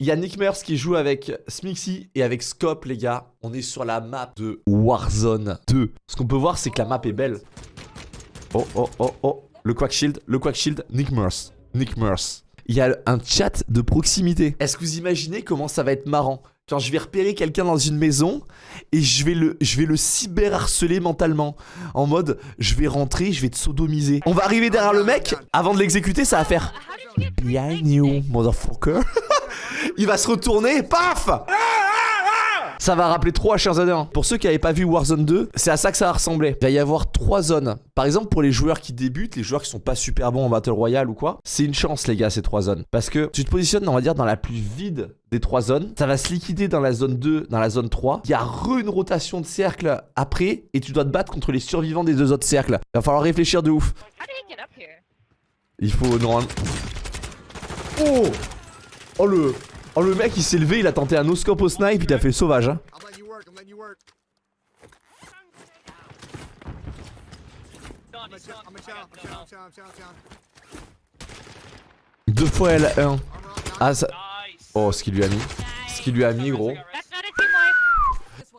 Il y a Nick Mers qui joue avec Smixy et avec Scope, les gars. On est sur la map de Warzone 2. Ce qu'on peut voir, c'est que la map est belle. Oh, oh, oh, oh. Le Quack Shield, le Quack Shield, Nick Mers. Nick Mers. Il y a un chat de proximité. Est-ce que vous imaginez comment ça va être marrant? Quand je vais repérer quelqu'un dans une maison et je vais le, je vais le cyberharceler mentalement. En mode, je vais rentrer, je vais te sodomiser. On va arriver derrière le mec, avant de l'exécuter, ça va faire Behind you, motherfucker. Il va se retourner, paf ça va rappeler trop H1Z1. Pour ceux qui n'avaient pas vu Warzone 2, c'est à ça que ça va ressembler. Il va y avoir trois zones. Par exemple, pour les joueurs qui débutent, les joueurs qui sont pas super bons en Battle Royale ou quoi, c'est une chance, les gars, ces trois zones. Parce que tu te positionnes, on va dire, dans la plus vide des trois zones. Ça va se liquider dans la zone 2, dans la zone 3. Il y a re une rotation de cercle après et tu dois te battre contre les survivants des deux autres cercles. Il va falloir réfléchir de ouf. Il faut normalement... Oh Oh le... Oh le mec il s'est levé, il a tenté un no-scope au snipe, il a fait sauvage hein. Deux fois L1 Ah. Oh ce qu'il lui a mis Ce qu'il lui a mis gros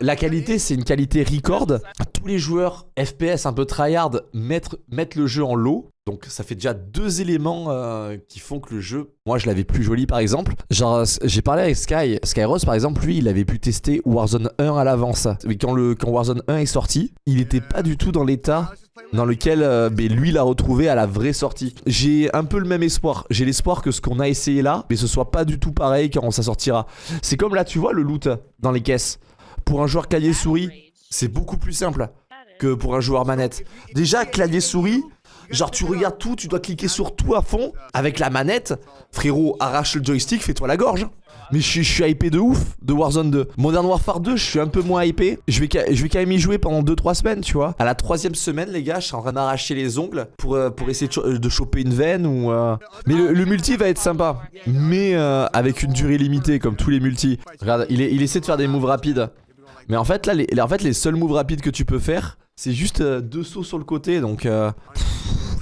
la qualité, c'est une qualité record. Tous les joueurs FPS un peu tryhard mettent, mettent le jeu en low. Donc ça fait déjà deux éléments euh, qui font que le jeu, moi je l'avais plus joli par exemple. Genre j'ai parlé avec Sky, Skyros par exemple, lui il avait pu tester Warzone 1 à l'avance. Mais quand, le, quand Warzone 1 est sorti, il n'était pas du tout dans l'état dans lequel euh, ben, lui l'a retrouvé à la vraie sortie. J'ai un peu le même espoir. J'ai l'espoir que ce qu'on a essayé là, mais ce soit pas du tout pareil quand ça sortira. C'est comme là tu vois le loot dans les caisses. Pour un joueur clavier souris, c'est beaucoup plus simple que pour un joueur manette. Déjà clavier souris, Genre tu regardes tout, tu dois cliquer sur tout à fond avec la manette. Frérot, arrache le joystick, fais-toi la gorge. Mais je, suis hypé de ouf de Warzone 2. Modern Warfare 2, je suis un peu moins hypé. Je vais, quand même y jouer pendant 2-3 semaines, tu vois. À la troisième semaine, les gars, je suis en train d'arracher les ongles pour, euh, essayer de, choper une veine. Euh. Mais le, multi va être sympa. Mais euh, avec une durée limitée, comme tous les multis. Regarde, il, il essaie de faire des moves rapides. Mais en fait, là, les, en fait, les seuls moves rapides que tu peux faire, c'est juste deux sauts sur le côté. Donc...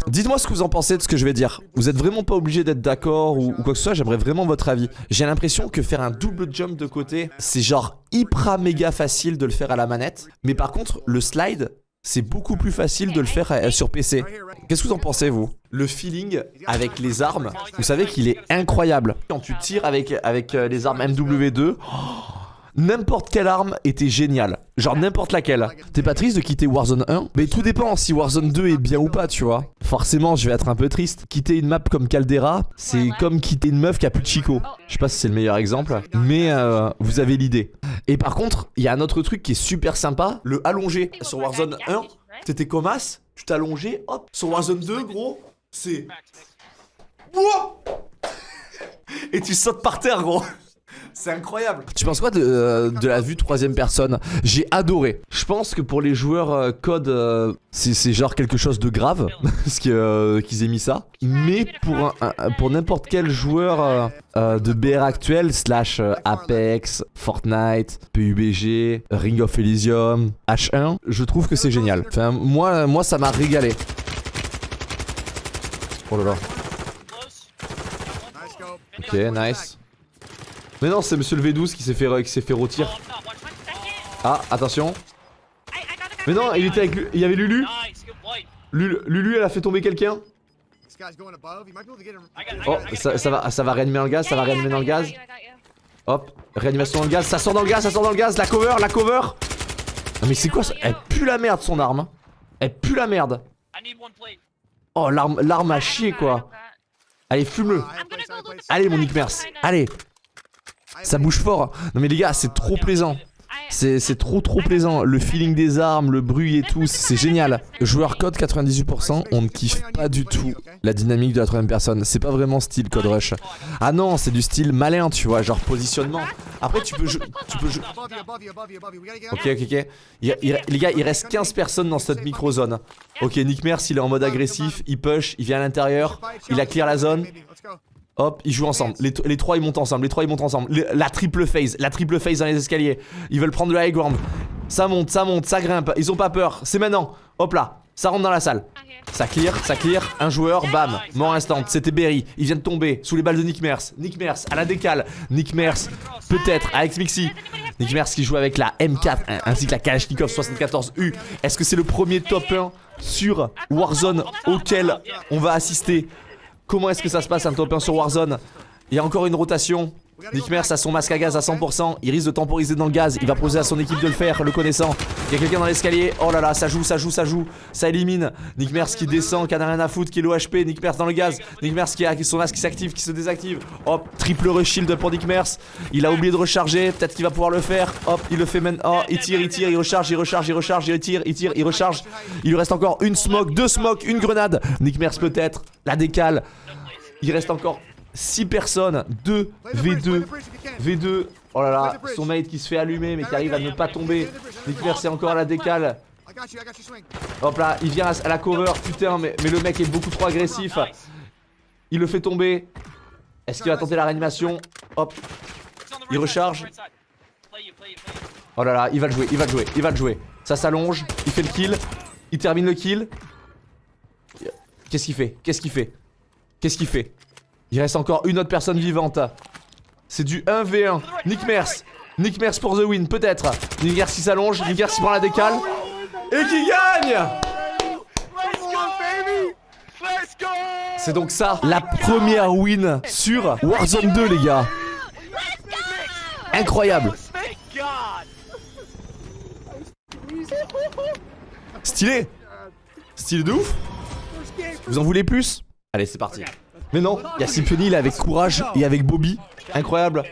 Dites-moi ce que vous en pensez de ce que je vais dire. Vous êtes vraiment pas obligé d'être d'accord ou, quoi que ce soit, j'aimerais vraiment votre avis. J'ai l'impression que faire un double jump de côté, c'est genre hyper méga facile de le faire à la manette. Mais par contre, le slide, c'est beaucoup plus facile de le faire euh, sur PC. Qu'est-ce que vous en pensez, vous? Le feeling avec les armes, vous savez qu'il est incroyable. Quand tu tires avec, avec euh, les armes MW2... N'importe quelle arme était géniale. Genre n'importe laquelle. T'es pas triste de quitter Warzone 1 Mais tout dépend si Warzone 2 est bien ou pas, tu vois. Forcément, je vais être un peu triste. Quitter une map comme Caldera, c'est comme quitter une meuf qui a plus de chico. Je sais pas si c'est le meilleur exemple, mais euh, vous avez l'idée. Et par contre, il y a un autre truc qui est super sympa, le allongé. Sur Warzone 1, t'étais comme tu t'allongeais, hop. Sur Warzone 2, gros, c'est... Et tu sautes par terre, gros c'est incroyable. Tu penses quoi de, euh, la vue troisième personne? J'ai adoré. Je pense que pour les joueurs euh, code, euh, c'est genre quelque chose de grave parce qu'ils aient mis ça. Mais pour, pour n'importe quel joueur de BR actuel, slash Apex, Fortnite, PUBG, Ring of Elysium, H1, je trouve que c'est génial. Enfin, moi, moi ça m'a régalé. Oh là là. Ok, nice. Mais non, c'est monsieur le V12 qui s'est fait, fait rôtir. Ah, attention. Mais non, il était avec Il y avait Lulu. Lulu, elle a fait tomber quelqu'un. Oh, ça, va, ça va réanimer dans le gaz, ça va réanimer dans le gaz. Hop, réanimation dans le gaz, ça sort dans le gaz, ça sort dans le gaz, la cover, la cover. Non mais c'est quoi ça? Elle pue la merde son arme. Elle pue la merde. Oh, l'arme à chier quoi. Allez, fume-le. Allez mon Nick Mers, allez. Ça bouge fort. Non mais les gars, c'est trop plaisant. C'est trop trop plaisant, le feeling des armes, le bruit et tout, c'est génial. Joueur code 98%, on ne kiffe pas du tout la dynamique de la troisième personne. C'est pas vraiment style code rush. Ah non, c'est du style malin, tu vois, genre positionnement. Après tu peux. Tu peux Ok, ok, ok. les gars, il reste 15 personnes dans cette micro-zone. Ok, Nick Mers, il est en mode agressif, il push, il vient à l'intérieur, il a clear la zone. Hop, ils jouent ensemble. Les, trois ils montent ensemble. Les trois ils montent ensemble. la triple phase. La triple phase dans les escaliers. Ils veulent prendre le high ground. Ça monte, ça monte, ça grimpe. Ils ont pas peur. C'est maintenant. Hop là. Ça rentre dans la salle. Ça clear, ça clear, un joueur, bam, mort instant, c'était Berry, il vient de tomber sous les balles de Nick Mers, Nick Mers à la décale, Nick Mers peut-être avec Mixi, Nick Mers qui joue avec la M4 ainsi que la Kalashnikov 74U, est-ce que c'est le premier top 1 sur Warzone auquel on va assister Comment est-ce que ça se passe un top 1 sur Warzone? Il y a encore une rotation, Nick Mers a son masque à gaz à 100%, il risque de temporiser dans le gaz, il va poser à son équipe de le faire, le connaissant. Il y a quelqu'un dans l'escalier, oh là là, ça joue, ça joue, ça joue, ça élimine. Nick Mers qui descend, qui a rien à foutre, qui est l'OHP, Nick Mers dans le gaz, Nick Mers qui a son masque qui s'active, qui se désactive. Hop, triple rush shield pour Nick Mers, il a oublié de recharger, peut-être qu'il va pouvoir le faire. Hop, il le fait maintenant, oh, il tire, il tire, il recharge, il recharge, il recharge, il tire, il tire, il recharge. Il lui reste encore une smoke, deux smokes, une grenade. Nick Mers peut-être, la décale. Il reste encore 6 personnes, 2 V2, V2, oh là là, son mate qui se fait allumer mais qui arrive à ne pas tomber. Nick c'est encore à la décale. Hop là, il vient à la cover, putain, mais, mais le mec est beaucoup trop agressif. Il le fait tomber. Est-ce qu'il va tenter la réanimation? Hop, il recharge. Oh là là, il va le jouer, il va le jouer, il va le jouer. Ça s'allonge, il fait le kill, il termine le kill. Qu'est-ce qu'il fait? Qu'est-ce qu'il fait? Qu'est-ce qu'il fait? Il reste encore une autre personne vivante. C'est du 1v1. Nick Mers. Nick Mers pour the win, peut-être. Nick Mers qui s'allonge, Nick Mers qui prend la décale. Et qui gagne C'est donc ça, la première win sur Warzone 2, les gars. Incroyable. Stylé. Stylé de ouf. Vous en voulez plus? Allez, c'est parti. Mais non, il y a Symphony, il est avec Courage et avec Bobby. Incroyable.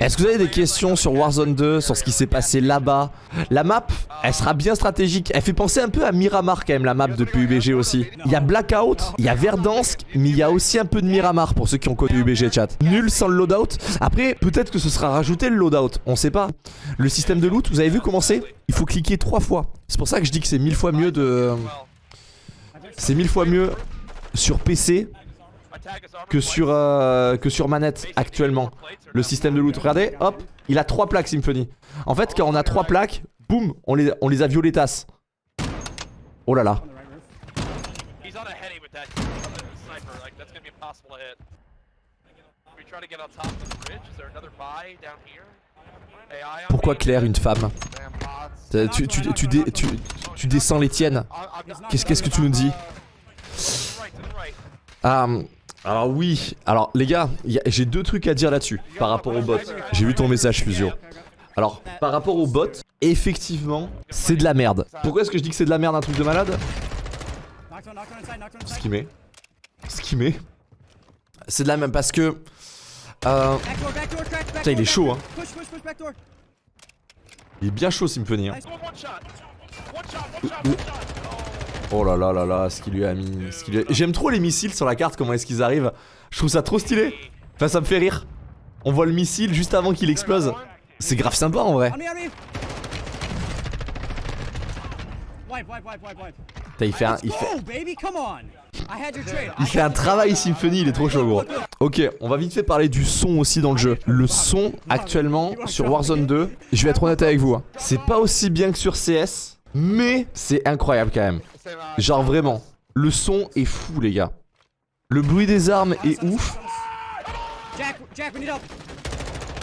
Est-ce que vous avez des questions sur Warzone 2, sur ce qui s'est passé là-bas? La map, elle sera bien stratégique. Elle fait penser un peu à Miramar quand même, la map de PUBG aussi. Il y a Blackout, il y a Verdansk, mais il y a aussi un peu de Miramar pour ceux qui ont connu PUBG chat. Nul sans le loadout. Après, peut-être que ce sera rajouté le loadout, on sait pas. Le système de loot, vous avez vu comment c'est? Il faut cliquer trois fois. C'est pour ça que je dis que c'est mille fois mieux de... C'est mille fois mieux sur PC que sur, euh, que sur manette actuellement. Le système de loot. Regardez, hop, il a trois plaques Symphony. En fait, quand on a trois plaques, boum, on les, on les a violetas. Oh là là. Pourquoi Claire, une femme tu, tu, tu, tu, descends les tiennes. Qu'est-ce que tu nous dis Ah... Alors oui, alors les gars, j'ai deux trucs à dire là-dessus par rapport au bot. J'ai vu ton message Fusio. Alors, par rapport au bot, effectivement, c'est de la merde. Pourquoi est-ce que je dis que c'est de la merde un truc de malade? Skimé. Skimé. C'est de la merde parce que... Euh... Putain, il est chaud, hein. Il est bien chaud, Symphony. Hein. Oh là là là là, ce qu'il lui a mis. J'aime trop les missiles sur la carte, comment est-ce qu'ils arrivent. Je trouve ça trop stylé. Enfin, ça me fait rire. On voit le missile juste avant qu'il explose. C'est grave sympa en vrai. il fait un, travail Symphony, il est trop chaud gros. Ok, on va vite fait parler du son aussi dans le jeu. Le son actuellement sur Warzone 2, je vais être honnête avec vous, hein. c'est pas aussi bien que sur CS, mais c'est incroyable quand même. Genre vraiment, le son est fou les gars. Le bruit des armes est ouf.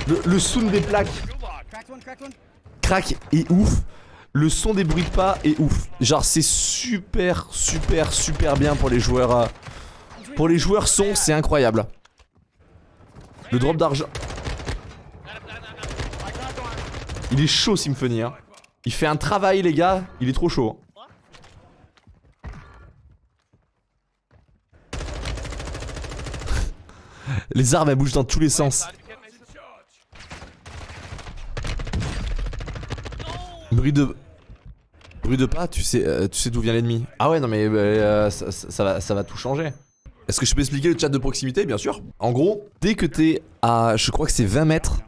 Le, le sound des plaques crack est ouf. Le son des bruits de pas est ouf. Genre c'est super super super bien pour les joueurs. Euh, pour les joueurs son, c'est incroyable. Le drop d'argent. Il est chaud Symphony hein. Il fait un travail les gars, il est trop chaud. Les armes elles bougent dans tous les sens. Bruit de... Bruit de pas, tu sais, euh, tu sais d'où vient l'ennemi. Ah ouais non mais euh, ça, va, tout changer. Est-ce que je peux expliquer le chat de proximité? Bien sûr. En gros, dès que t'es à, je crois que c'est 20 mètres,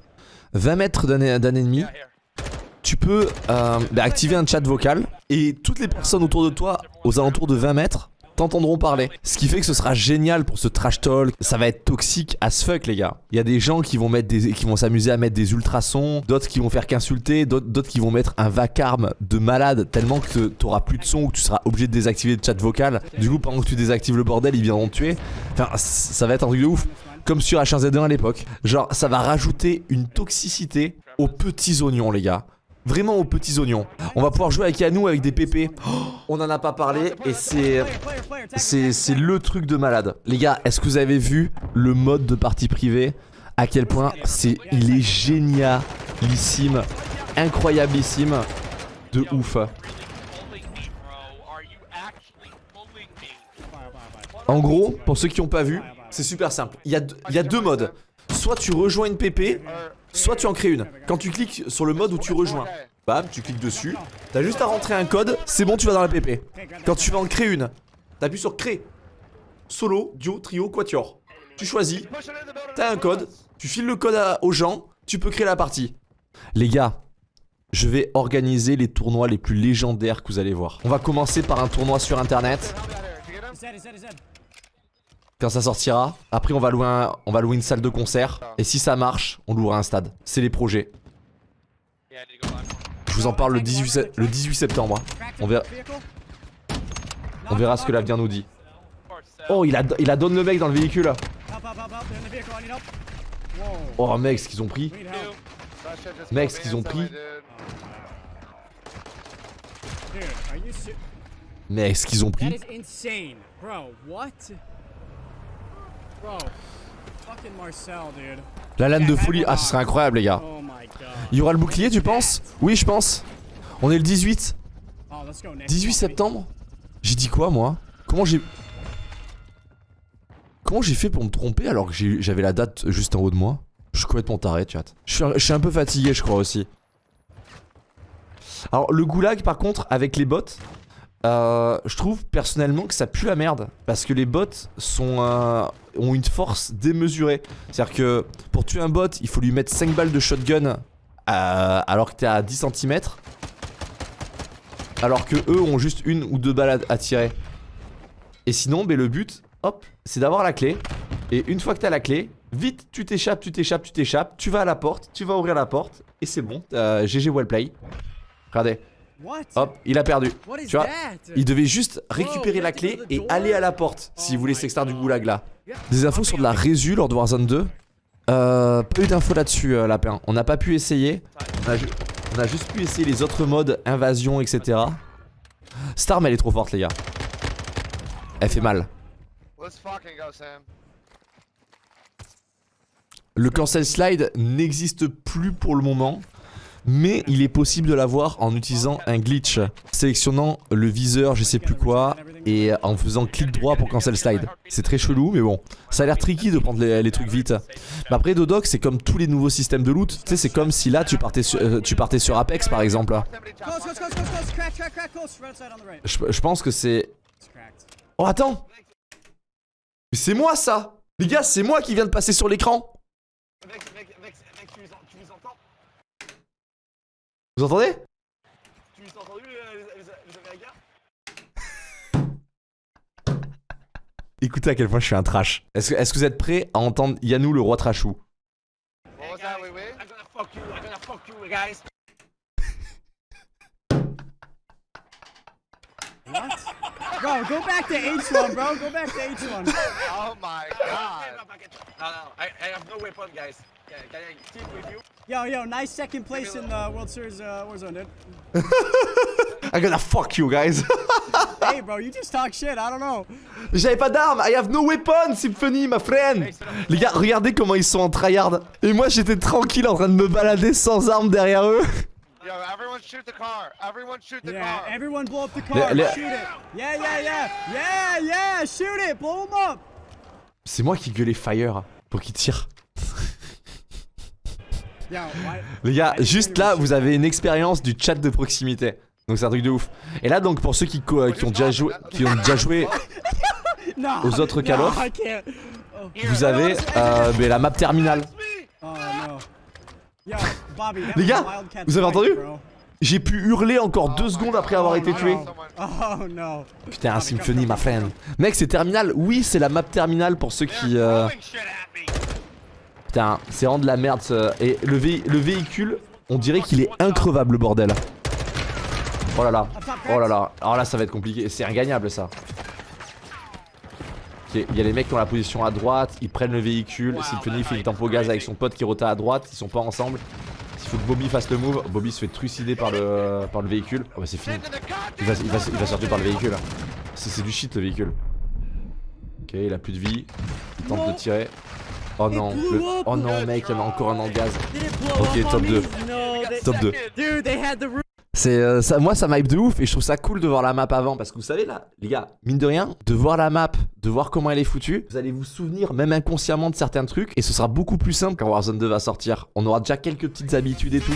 20 mètres d'un ennemi, tu peux euh, bah, activer un chat vocal et toutes les personnes autour de toi, aux alentours de 20 mètres, t'entendront parler. Ce qui fait que ce sera génial pour ce trash talk. Ça va être toxique as fuck, les gars. Il y a des gens qui vont mettre des, qui vont s'amuser à mettre des ultrasons, d'autres qui vont faire qu'insulter, d'autres qui vont mettre un vacarme de malade tellement que t'auras plus de son ou que tu seras obligé de désactiver le chat vocal. Du coup, pendant que tu désactives le bordel, ils viendront te tuer. Enfin, ça va être un truc de ouf. Comme sur H1Z1 à l'époque. Genre, ça va rajouter une toxicité aux petits oignons, les gars. Vraiment aux petits oignons. On va pouvoir jouer avec Yanou avec des pépés. on en a pas parlé et c'est... C'est le truc de malade. Les gars, est-ce que vous avez vu le mode de partie privée? À quel point c'est... Il est génialissime. Incroyablissime. De ouf. En gros, pour ceux qui n'ont pas vu, c'est super simple. Il y, a, il y a deux modes. Soit tu rejoins une PP, soit tu en crées une. Quand tu cliques sur le mode où tu rejoins, bam, tu cliques dessus. T'as juste à rentrer un code, c'est bon, tu vas dans la PP. Quand tu vas en créer une, t'appuies sur créer. Solo, duo, trio, quatuor. Tu choisis, t'as un code, tu files le code aux gens, tu peux créer la partie. Les gars, je vais organiser les tournois les plus légendaires que vous allez voir. On va commencer par un tournoi sur internet. Quand ça sortira, après on va louer, une salle de concert. Et si ça marche, on louera un stade. C'est les projets. Je vous en parle le 18, le 18 septembre. On verra, on verra ce que l'avenir nous dit. Oh, il a, il a donné le mec dans le véhicule. Oh, mec, ce qu'ils ont pris. Mec, ce qu'ils ont pris. Mec, ce qu'ils ont pris. La lame de folie. Ah, ce serait incroyable, les gars. Il y aura le bouclier, tu penses? Oui, je pense. On est le 18. 18 septembre? J'ai dit quoi, moi? Comment j'ai... Comment j'ai fait pour me tromper alors que j'avais la date juste en haut de moi? Je suis complètement taré, chat. Je suis, je suis un peu fatigué, je crois aussi. Alors, le goulag, par contre, avec les bots, euh, je trouve personnellement que ça pue la merde parce que les bots sont euh, ont une force démesurée. C'est-à-dire que pour tuer un bot, il faut lui mettre 5 balles de shotgun euh, alors que t'es à 10 cm. Alors que eux ont juste une ou deux balles à, tirer. Et sinon, ben, le but, hop, c'est d'avoir la clé. Et une fois que t'as la clé, vite, tu t'échappes, tu t'échappes, tu t'échappes, tu vas à la porte, tu vas ouvrir la porte, et c'est bon. GG Wellplay. Regardez. Hop, il a perdu. Tu vois, il devait juste récupérer la clé et aller à la porte s'il voulait s'extraire du goulag là. Des infos sur de la résu lors de Warzone 2. Euh, peu d'infos là-dessus, euh, Lapin. On n'a pas pu essayer. On a, juste pu essayer les autres modes, invasion, etc. Storm, elle est trop forte, les gars. Elle fait mal. Le cancel slide n'existe plus pour le moment mais il est possible de l'avoir en utilisant un glitch, sélectionnant le viseur, je sais plus quoi, et en faisant clic droit pour cancel slide. C'est très chelou, mais bon, ça a l'air tricky de prendre les, trucs vite. Mais après, Dodoc, c'est comme tous les nouveaux systèmes de loot. Tu sais, c'est comme si là, tu partais, sur, euh, tu partais sur Apex, par exemple. Je, pense que c'est... Oh, attends Mais c'est moi, ça Les gars, c'est moi qui viens de passer sur l'écran Vous entendez? Tu as entendu euh, les, Écoutez à quel point je suis un trash. Est-ce que, est que, vous êtes prêts à entendre Yanou le roi trashou? What? Bro, go back to H1, bro. Go back to H1. oh my god. No, no, I, I have no weapon, guys. Can I team with you? Yo, yo, nice second place in the World Series uh, Warzone, dude. I'm gonna fuck you, guys. hey, bro, you just talk shit. I don't know. J'avais pas d'armes. I have no weapon, Symphony, my friend. Les gars, regardez comment ils sont en tryhard. Et moi, j'étais tranquille en train de me balader sans armes derrière eux. Yo, everyone shoot the car. Everyone shoot the yeah, car. everyone blow up the car. Le, le... Shoot it. Yeah, yeah, yeah. Yeah, yeah, shoot it. Blow them up. C'est moi qui gueulais fire pour qu'il tire. Les gars, juste là, vous avez une expérience du chat de proximité. Donc c'est un truc de ouf. Et là, donc pour ceux qui, euh, qui ont déjà joué, qui ont déjà joué aux autres Call of, vous avez euh, la map terminale. Oh, Les gars, vous avez entendu? J'ai pu hurler encore deux secondes après avoir été tué. Oh no. Putain, un Symphony, ma friend. Mec, c'est terminal. Oui, c'est la map terminale pour ceux qui. euh, Putain, c'est vraiment de la merde. Et le, vé- le véhicule, on dirait qu'il est increvable, le bordel. Oh là là. Oh là là. Alors là, ça va être compliqué. C'est ingagnable, ça. Ok, il y a les mecs qui ont la position à droite, ils prennent le véhicule, Symphony fait une tempo gaz avec son pote qui rota à droite, ils sont pas ensemble. Il faut que Bobby fasse le move, Bobby se fait trucider par le, par le véhicule. Oh bah c'est fini. Il va, il, va, sortir par le véhicule. C'est du shit le véhicule. Ok, il a plus de vie. Il tente de tirer. Oh non, le- oh non mec, il y en a encore un en gaz. Ok, top me? 2. No, they- Top 2. Dude, they had the roof. C'est euh, ça, moi ça m'hype de ouf et je trouve ça cool de voir la map avant parce que vous savez là, les gars, mine de rien, de voir la map, de voir comment elle est foutue, vous allez vous souvenir même inconsciemment de certains trucs et ce sera beaucoup plus simple quand Warzone 2 va sortir. On aura déjà quelques petites habitudes et tout.